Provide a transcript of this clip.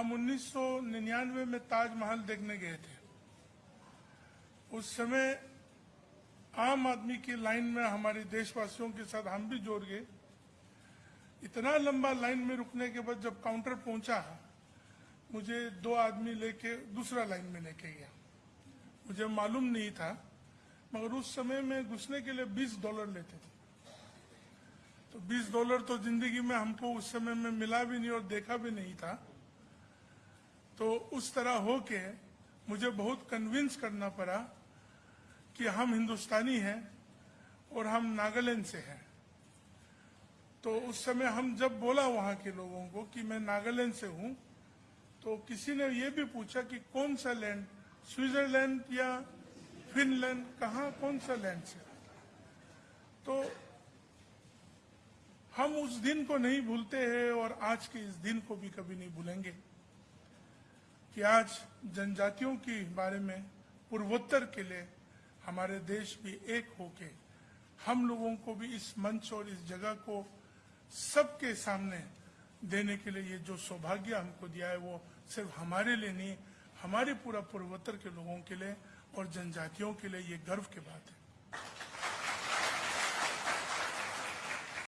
हम 1999 में ताजमहल देखने गए थे। उस समय आम आदमी की लाइन में हमारे देशवासियों के साथ हम भी जोड़ गए। इतना लंबा लाइन में रुकने के बाद जब काउंटर पहुँचा, मुझे दो आदमी लेके दूसरा लाइन में लेके गया। मुझे मालूम नहीं था, मगर उस समय में घुसने के लिए 20 डॉलर लेते थे। तो 20 डॉलर तो ज़िंदगी में हमको उस समय में मिला भी नहीं और देखा भी नहीं था। तो उस तरह होके मुझे बहुत कन्विंस करना पड़ा कि हम हिंदुस्तानी हैं और हम नागालैंड से हैं। तो उस समय हम जब बोला वहाँ के लोगों को कि मैं नागालैंड से हूँ तो किसी ने ये भी पूछा कि कौन सा लैंड स्विट्जरलैंड या फिनलैंड? कहा, कौन सा लैंड से? तो हम उस दिन को नहीं भूलते हैं और आज के इस दिन को भी कभी नहीं भूलेंगे। कि आज जनजातियों के बारे में, पूर्वोत्तर के लिए हमारे देश भी एक होके हम लोगों को भी इस मंच और इस जगह को सबके सामने देने के लिए ये जो सौभाग्य हमको दिया है, वो सिर्फ़ हमारे लिए नहीं, हमारे पूरा पूर्वोत्तर के लोगों के लिए और जनजातियों के लिए ये गर्व की बात है।